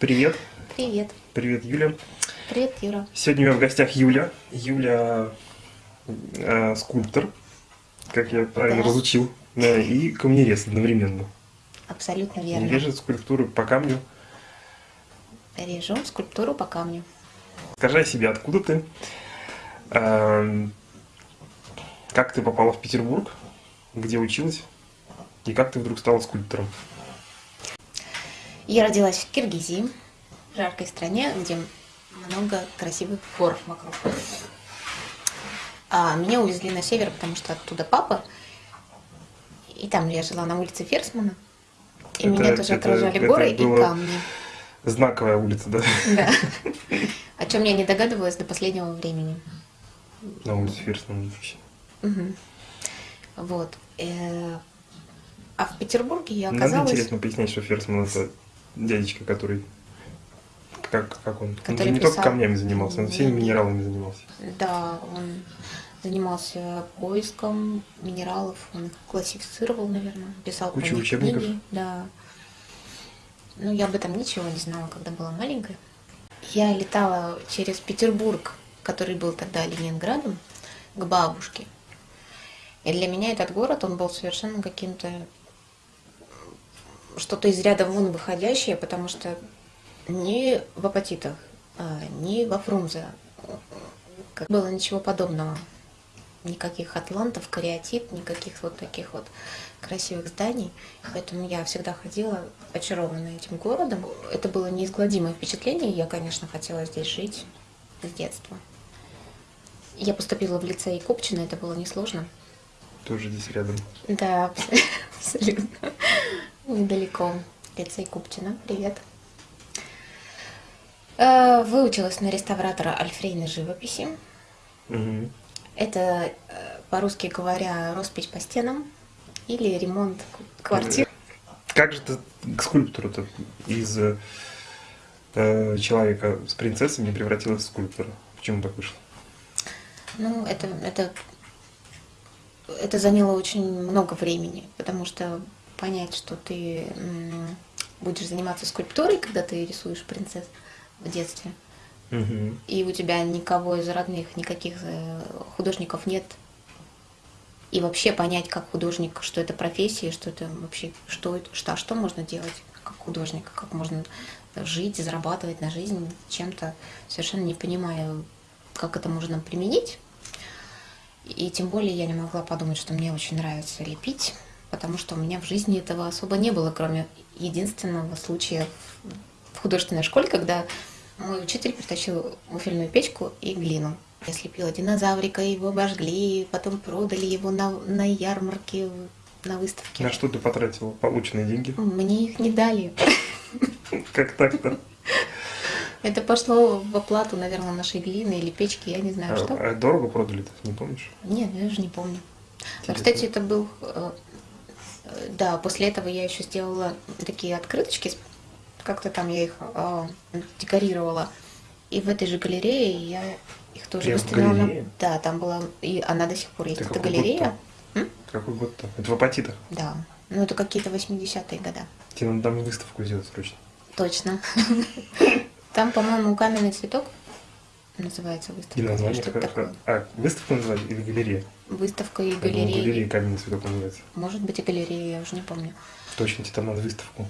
Привет. Привет. Привет, Юля. Привет, Юра. Сегодня у меня в гостях Юля. Юля э, скульптор, как я правильно Да. разучил, да, и камнерез одновременно. Абсолютно верно. режет скульптуру по камню. Режу скульптуру по камню. Скажи о себе, откуда ты? Эм, как ты попала в Петербург? Где училась? И как ты вдруг стала скульптором? Я родилась в Киргизии, в жаркой стране, где много красивых гор вокруг. А меня увезли на север, потому что оттуда папа. И там я жила на улице Ферсмана. И Это- меня тоже это- окружали это горы и камни. Знаковая улица, да? Да. О чем я не догадывалась до последнего времени. На улице Ферсмана вообще. Мгм. Вот. Э, А в Петербурге я Надо оказалась... интересно пояснять, что Ферсман это дядечка, который... Как, как он? он же Который не только писал- камнями занимался, он всеми минералами занимался. Да, он занимался поиском минералов, он их классифицировал, наверное, писал про них учебников. книги. Да. Ну, я об этом ничего не знала, когда была маленькая. Я летала через Петербург, который был тогда Ленинградом, к бабушке. И для меня этот город, он был совершенно каким-то что-то из ряда вон выходящее, потому что ни в апатитах, а, ни во Фрунзе как было ничего подобного. Никаких атлантов, кариатид, никаких вот таких вот красивых зданий. Поэтому я всегда ходила очарованная этим городом. Это было неизгладимое впечатление. Я, конечно, хотела здесь жить с детства. Я поступила в лицей Купчино, это было несложно. Тоже здесь рядом. Да, абс- абсолютно. Недалеко. Лицей Купчино. Привет. Э, Выучилась на реставратора альфрейной живописи. Мгм. Это, э, по-русски говоря, роспись по стенам или ремонт квартир. Как же ты к скульптору-то из э, человека с принцессой не превратилась в скульптора? Почему так вышло? Ну, это, это, это заняло очень много времени, потому что понять, что ты будешь заниматься скульптурой, когда ты рисуешь принцесс в детстве, Мгм. и у тебя никого из родных, никаких э, художников нет, и вообще понять, как художник, что это профессия, что это вообще, что, это- что, что можно делать как художник, как можно жить, зарабатывать на жизнь чем-то, совершенно не понимаю, как это можно применить. И тем более я не могла подумать, что мне очень нравится лепить, потому что у меня в жизни этого особо не было, кроме единственного случая в- художественной школе, когда мой учитель притащил муфельную печку и глину. Я слепила динозаврика, его обожгли, потом продали его на, на ярмарке, на выставке. На что ты потратила полученные деньги? Мне их не дали. Как так-то? Это пошло в оплату, наверное, нашей глины или печки, я не знаю, что. А, а дорого продали ты не помнишь? Нет, я уже не помню. Но, Интересно. кстати, это был... Да, после этого я еще сделала такие открыточки, как-то там я их э, декорировала. И в этой же галерее я их тоже выставила. Да, там была... И она до сих пор есть. Год галерея. Какой год-то? Это в апатитах. Да. Ну, это какие-то 80-е года. Тебе надо там выставку сделать срочно. Точно. Там, по-моему, каменный цветок называется выставка. И название Что-то такое. А, выставку называли или галерея? Выставка и галерея. галерея каменный цветок называется. Может быть, и галерея, я уже не помню. Точно, тебе там надо выставку.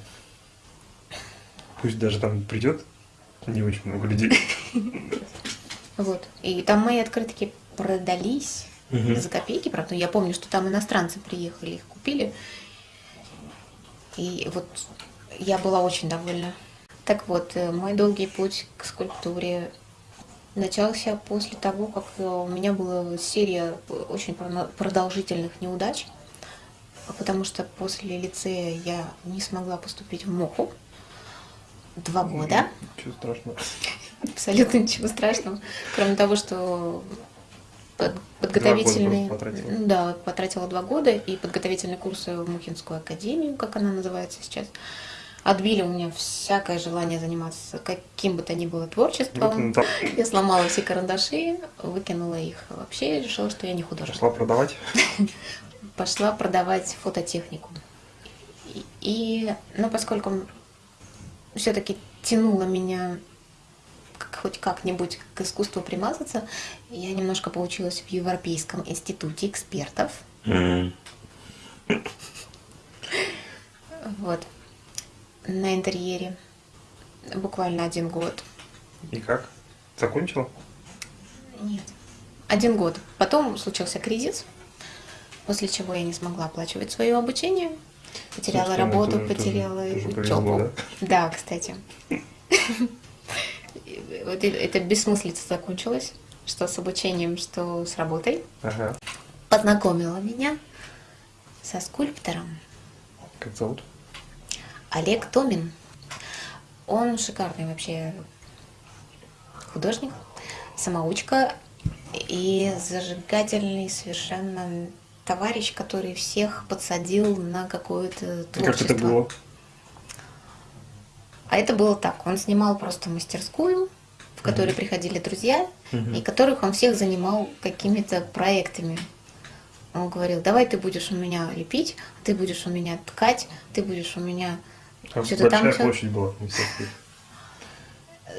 Пусть даже там придет не очень много людей. Вот. И там мои открытки продались за копейки, правда. Я помню, что там иностранцы приехали, их купили. И вот я была очень довольна. Так вот, э, мой долгий путь к скульптуре начался после того, как э, у меня была серия очень продолжительных неудач, потому что после лицея я не смогла поступить в МОХУ два года. Чего страшного? Абсолютно ничего страшного. Кроме того, что под- подготовительные... просто потратила. Да, потратила два года, и подготовительные курсы в Мухинскую академию, как она называется сейчас, отбили у меня всякое желание заниматься каким бы то ни было творчеством. Я сломала все карандаши, выкинула их вообще, и решила, что я не художник. пошла продавать. Пошла продавать фототехнику. И, и, ну, поскольку все-таки тянуло меня хоть как-нибудь к искусству примазаться, я немножко поучилась в Европейском институте экспертов. Вот. На интерьере. Буквально один год. И как? Закончила? Нет. Один год. Потом случился кризис, после чего я не смогла оплачивать свое обучение. Потеряла Собственно, работу, тоже- потеряла тоже учебу. повезло, Да, кстати. Вот это бессмыслица закончилась, что с обучением, что с работой. Ага. Познакомила меня со скульптором Как зовут? Олег Томин. Он шикарный вообще художник, самоучка и зажигательный совершенно товарищ, который всех подсадил на какое-то творчество. Как это было? А это было так. Он снимал просто мастерскую, в которой приходили друзья, Мгм. и которых он всех занимал какими-то проектами. Он говорил, давай ты будешь у меня лепить, ты будешь у меня ткать, ты будешь у меня Там что-то большая там всё». площадь была.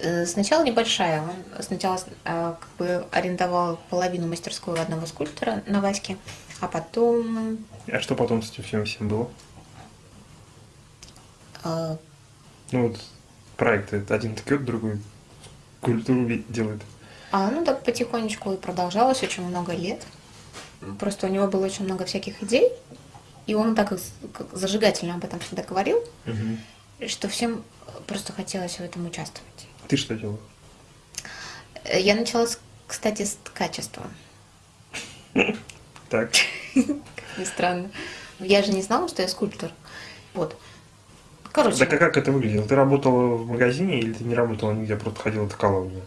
Э, Сначала небольшая. Он сначала э, как бы арендовал половину мастерской у одного скульптора на Ваське, а потом А что потом с этим всем всем было? э, Ну вот проекты. это Один ткет, другой культуру ви- делает. А ну так потихонечку и продолжалось очень много лет. Просто у него было очень много всяких идей, и он так как зажигательно об этом всегда говорил, Мгм. что всем просто хотелось в этом участвовать. Ты что делал? Э, Я начала, кстати, с ткачества. Так. Как ни странно. Я же не знала, что я скульптор. Вот. Короче, Так а как это выглядело? Ты работала в магазине или ты не работала нигде, просто ходила ткала у меня?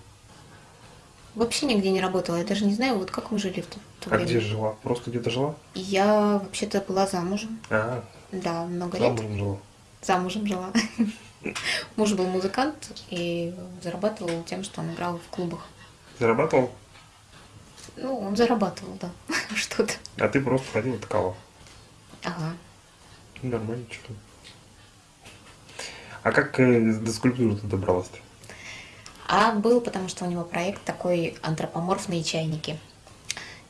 Вообще нигде не работала. Я даже не знаю, вот как мы жили в то, то А время. где жила? Просто где-то жила? Я вообще-то была замужем. А, Да, много лет. замужем жила. замужем жила. Муж был музыкант и зарабатывал тем, что он играл в клубах. Зарабатывал, Ну, он зарабатывал, да, что-то. а ты просто ходила ткала. Ага. Нормально, что А как э, до скульптуры ты добралась-то? А был, потому что у него проект такой антропоморфные чайники.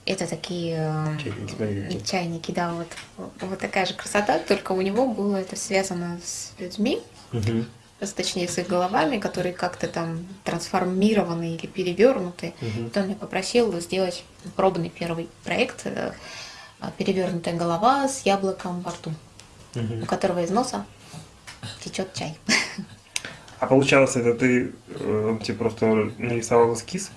Это такие э, Чайники, чайники, да, вот, вот такая же красота, только у него было это связано с людьми, Мгм. с- точнее с их головами, которые как-то там трансформированы или перевернуты. Вот он меня попросил сделать пробный первый проект э, а, «Перевернутая голова с яблоком во рту», у Мгм. которого из носа течет чай. А получалось, это ты, э, он тебе просто нарисовал эскиз,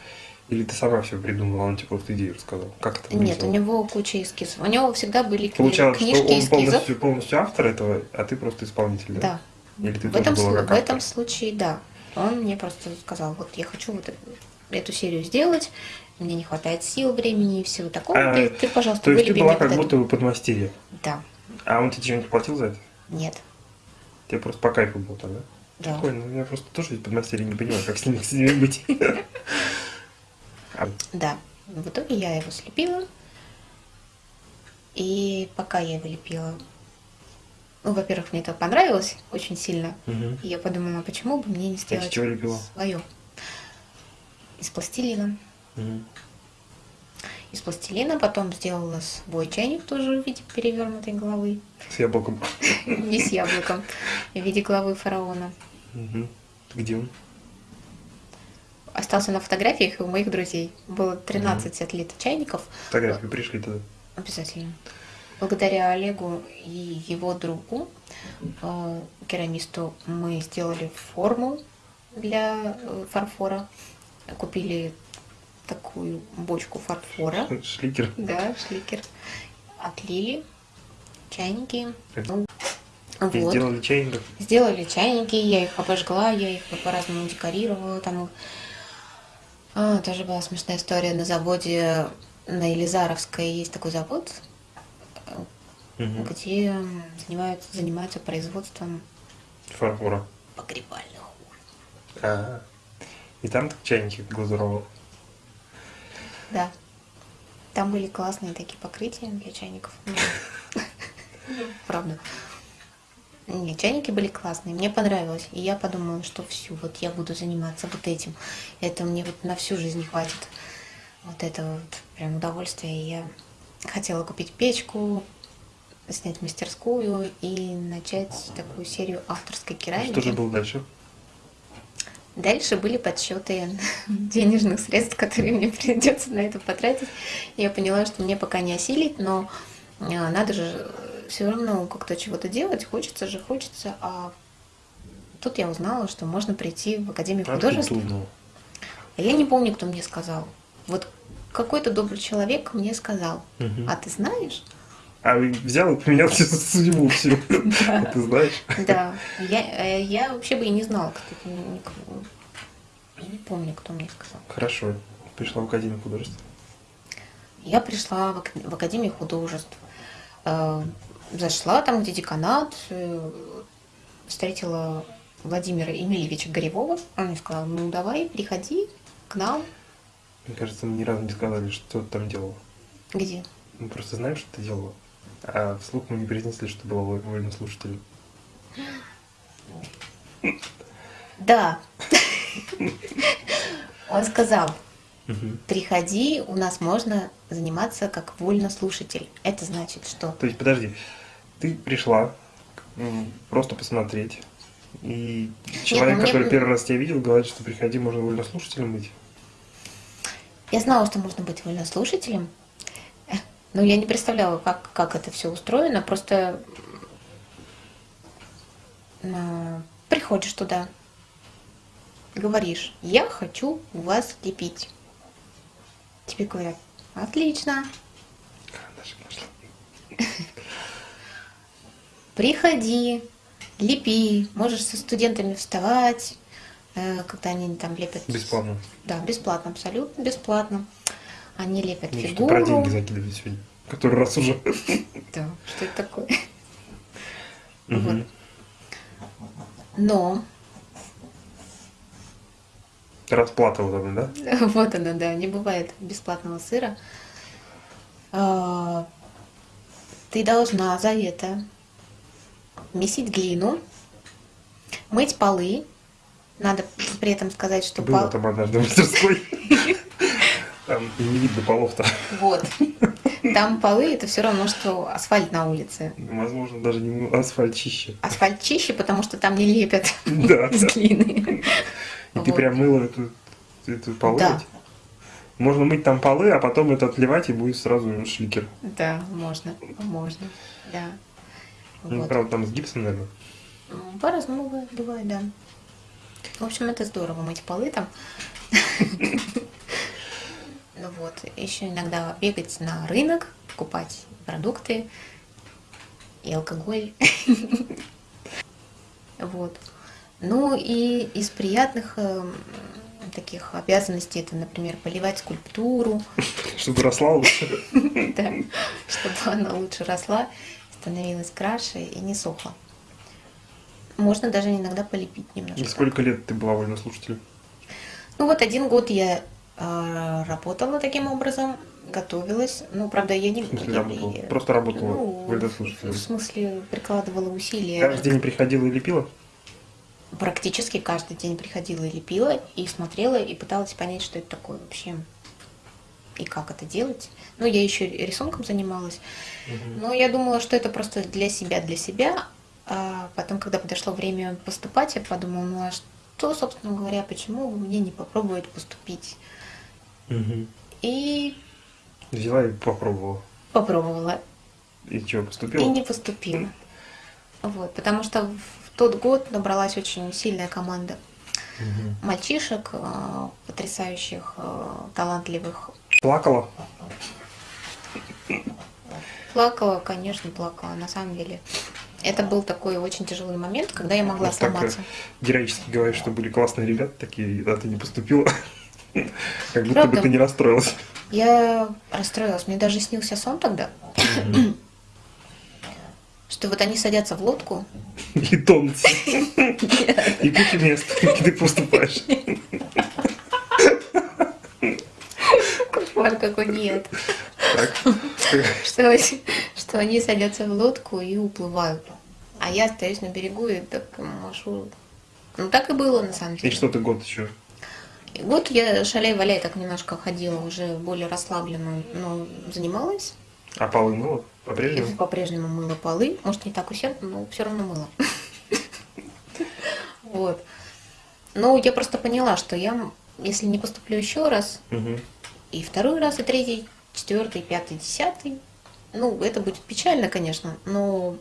или ты сама все придумала, он тебе просто идею рассказал? Как это Нет, у него куча эскизов. У него всегда были Получалось, что книжки он эскизов. полностью, полностью автор этого, а ты просто исполнитель, да? Да. Или ты В этом, была в этом случае, да. Он мне просто сказал, вот я хочу вот эту, серию сделать, мне не хватает сил, времени и всего такого. А, ты, ты, пожалуйста, То есть ты была как будто эту». бы подмастерье. Да. А он тебе что-нибудь платил за это? Нет. Тебе просто по кайфу было тогда? Да. Прикольно, я просто тоже ведь подмастерье не понимаю, как с ними, с ними быть. А, Да. В итоге я его слепила. И пока я его лепила, ну, во-первых, мне это понравилось очень сильно. И я подумала, почему бы мне не сделать чего лепила? свое. Из пластилина. Из пластилина потом сделала свой чайник тоже в виде перевернутой головы. С яблоком. Не с яблоком. В виде головы фараона. Мгм. Где он? Остался на фотографиях у моих друзей. Было 13 отлитых чайников. Фотографии пришли тогда. Обязательно. Благодаря Олегу и его другу, э, керамисту, мы сделали форму для э, фарфора. Купили такую бочку фарфора. Шликер. Да, шликер. Отлили чайники. Это- Ну, И вот. сделали чайников. Сделали чайники, я их обожгла, я их по-разному декорировала. Там а, тоже была смешная история на заводе на Елизаровской есть такой завод, Мгм. где занимаются, занимаются производством Фарфора. погребальных урн. А. И там так чайники глазуровал. Да. Там были классные такие покрытия для чайников. Правда. Нет, чайники были классные, мне понравилось. И я подумала, что все, вот я буду заниматься вот этим. Это мне вот на всю жизнь хватит. Вот это вот прям удовольствие. И я хотела купить печку, снять мастерскую и начать такую серию авторской керамики. Что же было дальше? Дальше были подсчеты денежных средств, которые мне придется на это потратить. Я поняла, что мне пока не осилить, но а, надо же все равно как-то чего-то делать, хочется же, хочется. А тут я узнала, что можно прийти в Академию А художеств. А я не помню, кто мне сказал. Вот какой-то добрый человек мне сказал. А ты знаешь? А взял и поменял судьбу всю. А Ты знаешь? Да. Я, э, я вообще бы и не знала, никого. Я не помню, кто мне сказал. Хорошо. Пришла в Академию художеств. Я пришла в, ак- в Академию художеств. Зашла там, где деканат, э, встретила Владимира Емельевича Горевого. Он мне сказал, ну давай, приходи к нам. Мне кажется, мы ни разу не сказали, что ты там делала. Где? Мы просто знаем, что ты делала. А вслух мы не произнесли, что была вольным слушателем. Да. Он сказал, Мгм. приходи, у нас можно заниматься как вольнослушатель. Это значит, что То есть, подожди, ты пришла просто посмотреть, и человек, ну мне- который первый раз тебя видел, говорит, что приходи, можно вольнослушателем быть. Я знала, что можно быть вольнослушателем, но я не представляла, как, как это все устроено. Просто м, приходишь туда, говоришь, я хочу у вас лепить. Тебе говорят, отлично, приходи, лепи, можешь со студентами вставать, э, когда они там лепят. Бесплатно. Да, бесплатно, абсолютно бесплатно. Они лепят Ну, что фигуру. про деньги закидывать сегодня. Который раз уже. Да, что это такое? Но, Расплата вот она, да? вот она, да, не бывает бесплатного сыра. А, Ты должна за это месить глину, мыть полы. Надо при этом сказать, что Было пол- там однажды в мастерской. Там не видно полов-то. Вот. Там полы это все равно, что асфальт на улице. Возможно, даже не асфальт чище. Асфальт чище, потому что там не лепят Да. из глины. И ты Вот. прям мыла эту, эту полы? Да. Можно мыть там полы, а потом это отливать, и будет сразу шликер. Да, можно, можно, да. Ну, Вот. правда, там с гипсом, наверное. М, По-разному бывает, бывает, да. В общем, это здорово мыть полы там. Ну вот, еще иногда бегать на рынок, покупать продукты и алкоголь. Вот. Ну и из приятных эм, таких обязанностей это, например, поливать скульптуру, Чтобы росла лучше. да, чтобы она лучше росла, становилась краше и не сохла. Можно даже иногда полепить немножко. сколько лет ты была вольнослушателем? Ну вот один год я э, работала таким образом, готовилась. Ну, правда, я не... В смысле я- работала? я- Просто работала ну, вольнослушателем. В смысле, прикладывала усилия. Каждый день приходила и лепила? Практически каждый день приходила и лепила, и смотрела, и пыталась понять, что это такое вообще. И как это делать. Ну, я еще рисунком занималась. Но я думала, что это просто для себя, для себя. А потом, когда подошло время поступать, я подумала, ну а что, собственно говоря, почему бы мне не попробовать поступить? И Взяла и попробовала. попробовала. И что, И поступила? не поступила. Вот, потому что в тот год набралась очень сильная команда Мгм. мальчишек, э, потрясающих, э, талантливых. Плакала? Плакала, конечно, плакала, на самом деле. Это был такой очень тяжелый момент, когда я могла Вот э, сломаться. Героически говоришь, что были классные ребята такие, а ты не поступила. Как будто бы ты не расстроилась. Я расстроилась, мне даже снился сон тогда, что вот они садятся в лодку, И тонут. И куча мест, где ты поступаешь. кошмар какой нет, что, они- что они садятся в лодку и уплывают. А я остаюсь на берегу и так машу. Ну, так и было, на самом деле. И что ты год еще? И год я шаляй-валяй так немножко ходила, уже более расслабленно, но занималась. А полы мыла И по-прежнему? по-прежнему мыла полы. Может, не так усердно, но все равно мыла. Вот. Ну, я просто поняла, что я, если не поступлю еще раз, и второй раз, и третий, четвертый, пятый, десятый, ну, это будет печально, конечно, но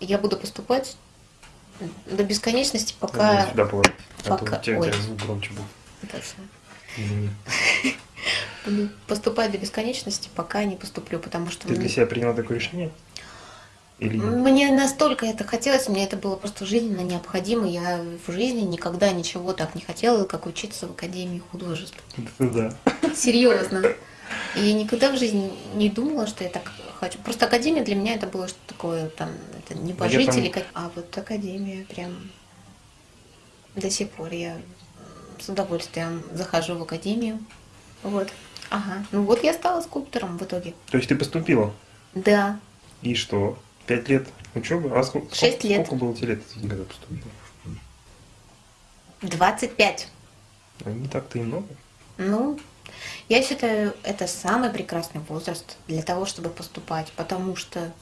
я буду поступать до бесконечности, пока... сюда положить. А то пока- у тебя, у ой. тебя звук громче был. Это всё. Извини. Поступать до бесконечности, пока не поступлю, потому что Ты мне- для себя приняла такое решение? Или нет? Мне настолько это хотелось, мне это было просто жизненно необходимо. Я в жизни никогда ничего так не хотела, как учиться в Академии художеств. Да. Серьезно. И я никогда в жизни не думала, что я так хочу. Просто Академия для меня это было что такое, там, это небожители, там- как... а вот Академия прям до сих пор я с удовольствием захожу в Академию. Вот. Ага. Ну вот я стала скульптором в итоге. То есть ты поступила? Да. И что? Пять лет учебы? А сколько, Шесть сколько- лет. Сколько было тебе лет, когда поступила? 25. А Не так-то и много. Ну, я считаю, это самый прекрасный возраст для того, чтобы поступать, потому что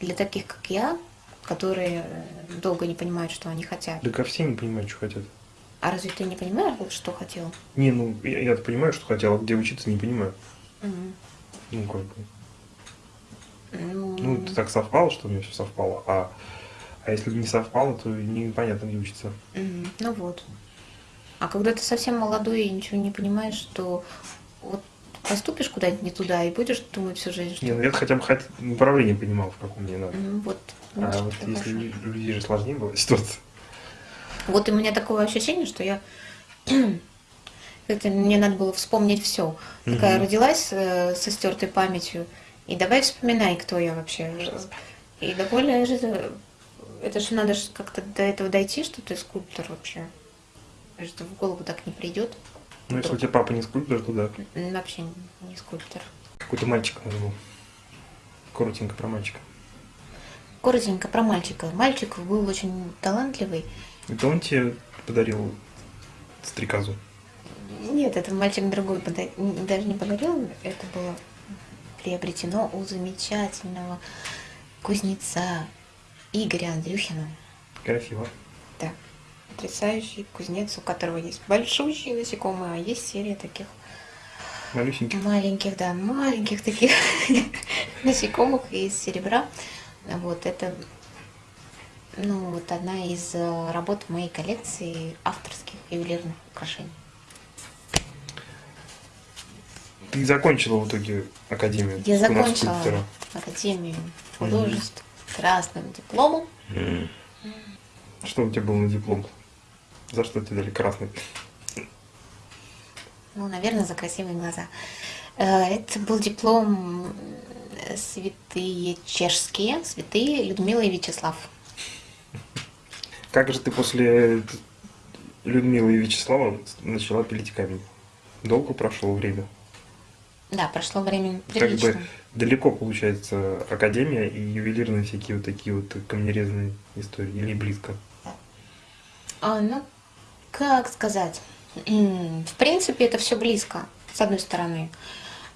для таких, как я, которые э, долго не понимают, что они хотят. Да ко все не понимают, что хотят. А разве ты не понимаешь, что хотел? Не, ну, я, я понимаю, что хотел, а где учиться, не понимаю. Мгм. Ну, как бы. Ну, Ну, это так совпало, что у меня все совпало. А, а если не совпало, то непонятно, где учиться. мгм. ну вот. А когда ты совсем молодой и ничего не понимаешь, то вот поступишь куда-нибудь не туда и будешь думать всю жизнь, что Не, ну я хотя бы хот- направление понимал, в каком мне надо. ну, вот. А вот если хорошо. людей же сложнее была ситуация. Вот у меня такое ощущение, что я это мне надо было вспомнить все. Такая Мгм. родилась э, со стертой памятью, и давай вспоминай, кто я вообще. И довольно же это- же надо как-то до этого дойти, что ты скульптор вообще. Что в голову так не придет. Ну, если у тебя папа не скульптор, то да. Вообще не скульптор. Какой-то мальчик надо был. Коротенько про мальчика. Коротенько про мальчика. Мальчик был очень талантливый. Это он тебе подарил стрекозу. Нет, это мальчик другой пода- н- даже не подарил, это было приобретено у замечательного кузнеца Игоря Андрюхина. Красиво. Да, потрясающий кузнец, у которого есть большущие насекомые, а есть серия таких Малюсенький. маленьких, да, маленьких таких насекомых из серебра. Вот это, ну, вот одна из э, работ в моей коллекции авторских ювелирных украшений. Ты закончила в итоге академию Я закончила скульптора. Академию художеств красным дипломом. Что у тебя было на диплом? За что тебе дали красный? Ну, наверное, за красивые глаза. Э, Это был диплом э, святые чешские, святые Людмила и Вячеслав. Как же ты после Людмилы и Вячеслава начала пилить камень? Долго прошло время? Да, прошло время Как прилично. бы далеко, получается, академия и ювелирные всякие вот такие вот камнерезные истории? Или близко? А, ну, как сказать? В принципе, это все близко, с одной стороны.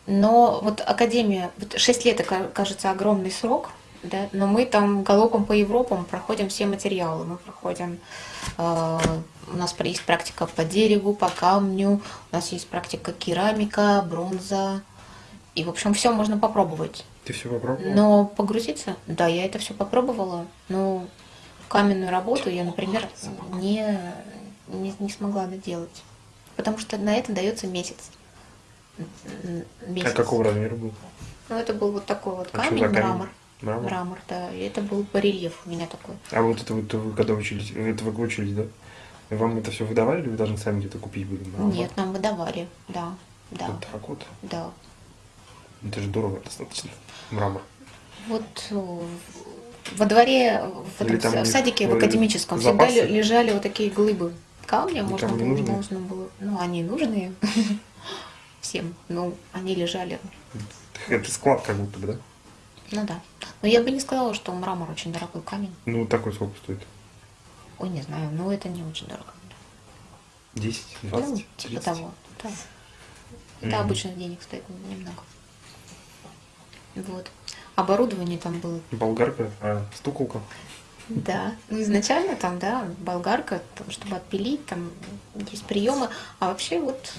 Но вот Академия, вот 6 лет, это, кажется, огромный срок, да, но мы там галопом по Европам проходим все материалы. Мы проходим, э, у нас есть практика по дереву, по камню, у нас есть практика керамика, бронза. И, в общем, все можно попробовать. Ты все попробовала? Но погрузиться, да, я это все попробовала, но каменную работу я, например, не, не, не смогла доделать. Потому что на это дается месяц. М, месяц. А какого размера был? Ну, это был вот такой вот А камень, за камень? мрамор. Мрамор? Мрамор, да. И это был барельеф у меня такой. А вот это вот вы когда учились, это вы учились, да? Вам это все выдавали или вы должны сами где-то купить были? мрамор? Нет, нам выдавали, да, да, Вот так вот. да. Это же дорого достаточно. Мрамор. Вот э, во дворе, в, этом там в садике, в академическом, всегда запасы? ле- лежали вот такие глыбы камня, можно было, нужны? можно было, ну, они нужные всем, ну, они лежали. Это склад как будто бы, да? Ну да. Но я бы не сказала, что мрамор очень дорогой камень. Ну, такой сколько стоит? Ой, не знаю, но это не очень дорого. 10, Ну, 20, типа 30? того. Да. Это Мгм. обычных денег стоит немного. Вот. Оборудование там было Болгарка, а, стуколка. Да, ну изначально там, да, болгарка, там, чтобы отпилить, там есть приемы, а вообще вот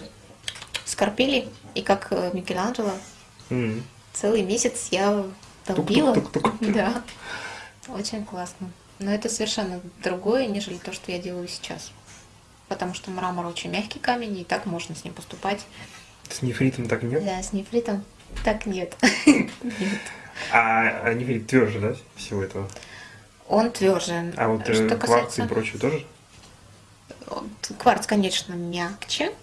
скорпели, и как э, Микеланджело, М. целый месяц я долбила. Тук-тук-тук-тук. Да, очень классно. Но это совершенно другое, нежели то, что я делаю сейчас. Потому что мрамор очень мягкий камень, и так можно с ним поступать. С нефритом так нет? Да, с нефритом так нет. Нет. А, а нефрит тверже, да, всего этого? Он тверже. А вот э, Что кварц и касается- прочее тоже? Кварц, конечно, мягче.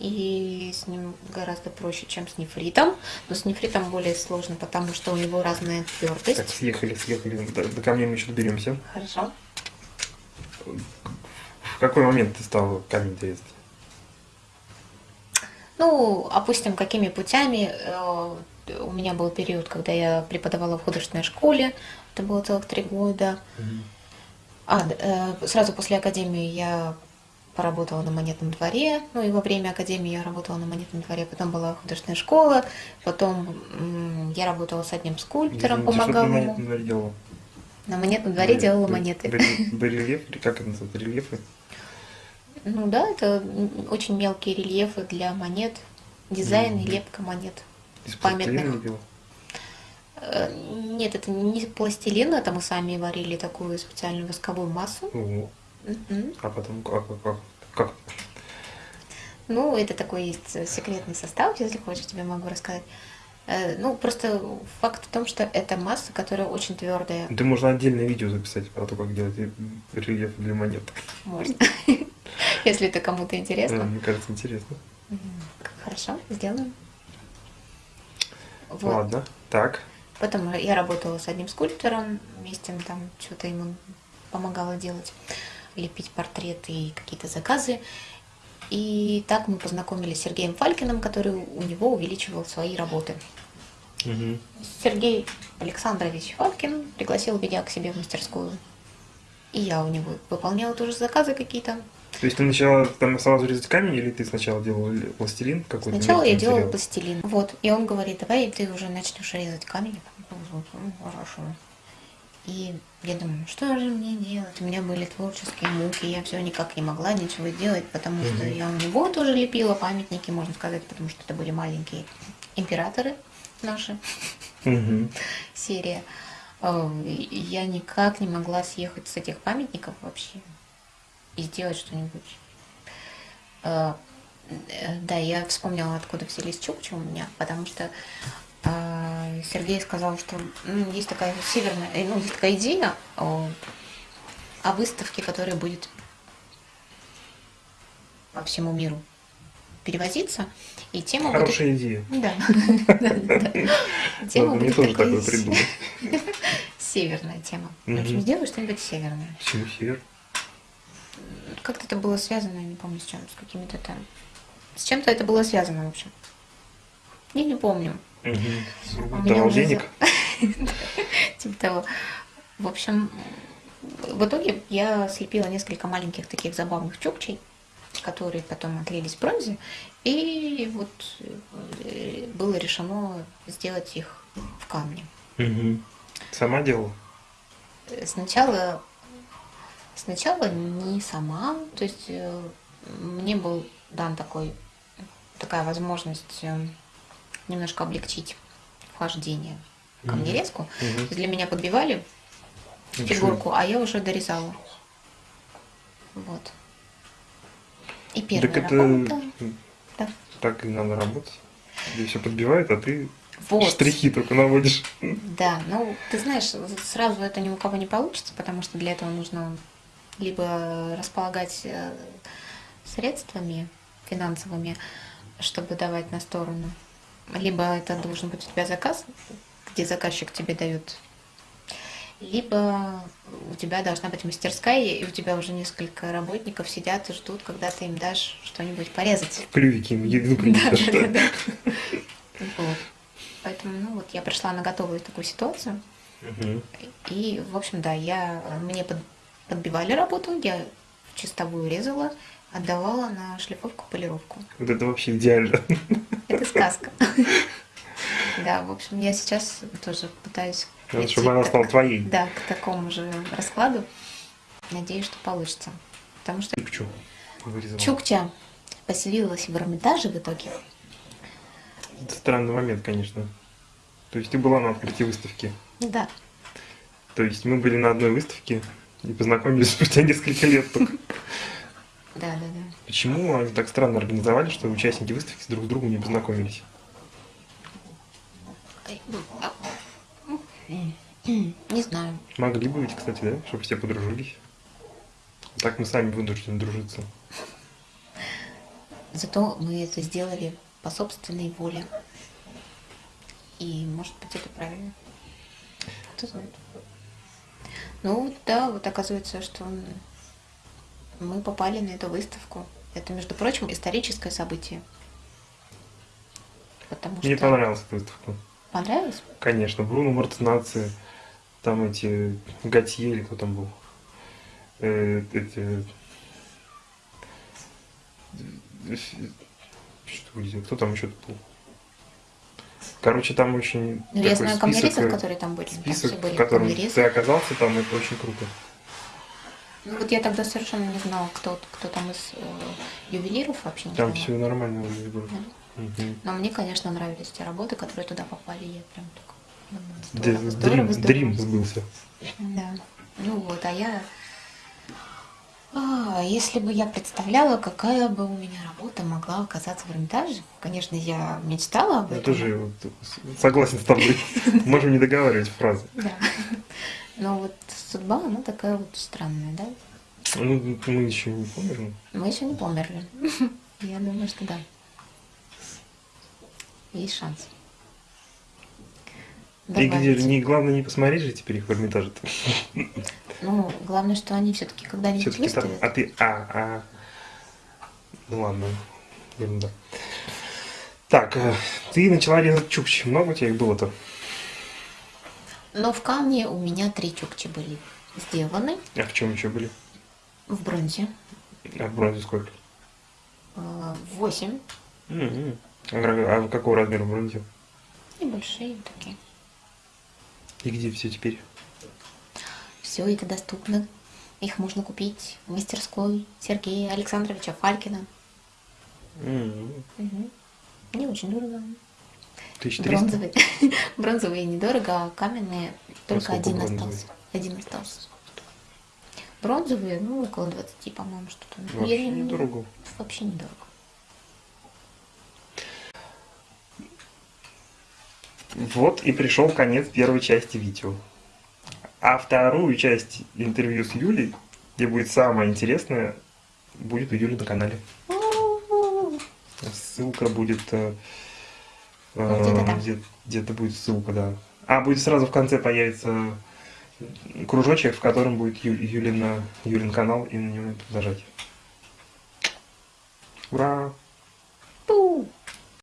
И с ним гораздо проще, чем с нефритом. Но с нефритом более сложно, потому что у него разная Так, твердость. съехали, съехали. До, до камня мы еще доберемся. Хорошо. В какой момент ты стал камень резать? Ну, опустим, какими путями. Э, У меня был период, когда я преподавала в художественной школе. Это было целых три года. А, д- э, сразу после академии я поработала на монетном дворе, ну и во время академии я работала на монетном дворе, потом была художественная школа, потом я работала с одним скульптором, Извините, что ты помогала на монетном дворе делала? На монетном дворе Баре- делала ба- монеты. баре- Барельеф, как это называется, рельефы? Ну да, это очень мелкие рельефы для монет, дизайн и лепка монет. Из Памятных. Э, Нет, это не пластилин, это мы сами варили такую специальную восковую массу. О, А потом как, как, как? Ну, это такой есть секретный состав, если хочешь, тебе могу рассказать. Э, Ну, просто факт в том, что это масса, которая очень твердая. Ты можно отдельное видео записать про то, как делать рельеф для монет. Можно. Если это кому-то интересно. Мне кажется, интересно. Хорошо, сделаем. Вот. Ладно, так. Потом я работала с одним скульптором, вместе там что-то ему помогала делать, лепить портреты и какие-то заказы. И так мы познакомились с Сергеем Фалькиным, который у него увеличивал свои работы. Мгм. Сергей Александрович Фалкин пригласил меня к себе в мастерскую. И я у него выполняла тоже заказы какие-то. То есть ты начала там сразу резать камень, или ты сначала делала пластилин какой-то? Сначала я мягкий делала материал? пластилин. Вот. И он говорит, давай ты уже начнешь резать камень. Хорошо. И я думаю, ну что же мне делать? У меня были творческие муки, я все никак не могла ничего делать, потому что Мгм. я у него тоже лепила памятники, можно сказать, потому что это были маленькие императоры наши. Мгм. серия. И Я никак не могла съехать с этих памятников вообще и сделать что-нибудь. Э, э, Да, я вспомнила, откуда взялись чукчи у меня, потому что Сергей сказал, что ну, есть такая северная, э, ну, есть такая идея о, о выставке, которая будет по всему миру перевозиться, и тема будет Хорошая идея. да. Тема будет тоже такой такое придумать. Северная тема. В общем, сделай что-нибудь северное. Почему север? Как-то это было связано, я не помню с чем, с какими-то там. С чем-то это было связано, в общем. Я не помню. У Мгм. меня Давал уже денег? Типа того. В общем, в итоге я слепила несколько маленьких таких забавных чукчей, которые потом отлились в бронзе. И вот э, было решено сделать их в камне. Сама делала? Сначала, сначала не сама, то есть э, мне был дан такой, такая возможность э, немножко облегчить вхождение камнерезку. То Мгм. есть для меня подбивали фигурку, а я уже дорезала. Вот. И первая Так это работа. Да. так и надо работать. Тебе все подбивают, а ты Вот. штрихи только наводишь. Да, ну, ты знаешь, сразу это ни у кого не получится, потому что для этого нужно либо располагать э, средствами финансовыми, чтобы давать на сторону, либо это должен быть у тебя заказ, где заказчик тебе дает, либо у тебя должна быть мастерская, и у тебя уже несколько работников сидят и ждут, когда ты им дашь что-нибудь порезать. В клювике им еду принесешь. Да-да-да. Вот. Поэтому, ну вот, я пришла на готовую такую ситуацию. И, в общем, да, я, мне под- подбивали работу, я чистовую резала, отдавала на шлифовку, полировку. Вот это вообще идеально. Это сказка. Да, в общем, я сейчас тоже пытаюсь Надо, чтобы она стала твоей. Да, к такому же раскладу. Надеюсь, что получится. Потому что Чукчу. Чукча поселилась в Эрмитаже в итоге. Это странный момент, конечно. То есть ты была на открытии выставки. Да. То есть мы были на одной выставке и познакомились спустя несколько лет только. Да, да, да. Почему они так странно организовали, что участники выставки друг с другом не познакомились? Ну, а, м, Не знаю. Могли бы ведь, кстати, да? Чтобы все подружились. Так мы сами вынуждены дружиться. Зато мы это сделали по собственной воле. И, может быть, это правильно. Кто знает. Ну, да, вот оказывается, что мы попали на эту выставку. Это, между прочим, историческое событие. Потому Мне что... понравилась эта выставка. Понравилось? Конечно, Бруно Мартинаци, там эти Готье или кто там был. Э, эти... Что, где- кто там еще был? Короче, там очень Ну, я знаю камнерезов, э, которые там были. Там список, все были в котором камнерезы. ты оказался, там это очень круто. Ну, вот я тогда совершенно не знала, кто, кто там из э, ювелиров вообще не Там знала. все нормально вроде было. Да. Мгм. Но мне, конечно, нравились те работы, которые туда попали. Я прям так здорово, здорово, Дрим, здорово. дрим сбылся. Да. Ну вот, а я... А, если бы я представляла, какая бы у меня работа могла оказаться в Эрмитаже, конечно, я мечтала об Я этом. тоже вот с- согласен с тобой. Можем не договаривать фразы. Да. Но вот судьба, она такая вот странная, да? Ну, мы еще не помним. Мы еще не померли. Я думаю, что да. Есть шанс. И где, Добавить. не, главное не посмотреть же теперь их в Эрмитаже. Ну, главное, что они все-таки когда-нибудь там. выставят. А ты. А, а. Ну ладно. Ерунда. Так, э, ты начала резать чукчи. Много у тебя их было-то? Но в камне у меня три чукчи были сделаны А в чем еще были? в бронзе. А в бронзе сколько? э, Восемь. М-м. А, ра- а какого размера бронзе? Небольшие такие. И где все теперь? Все это доступно. Их можно купить в мастерской Сергея Александровича Фалькина. М-м. Мгм. Не очень дорого. 1300? Бронзовые. Бронзовые недорого, а каменные только сколько один бронзовые? остался. Один остался. Бронзовые, ну, около 20, по-моему, что-то. Вообще недорого. Вообще недорого. Вот и пришел конец первой части видео. А вторую часть интервью с Юлей, где будет самое интересное, будет у Юли на канале. Ссылка будет... э, Ну, где-то э, где- Где-то будет ссылка, да. А, будет сразу в конце появится кружочек, в котором будет Ю- Юлина, Юлин канал, и на него надо зажать. Ура!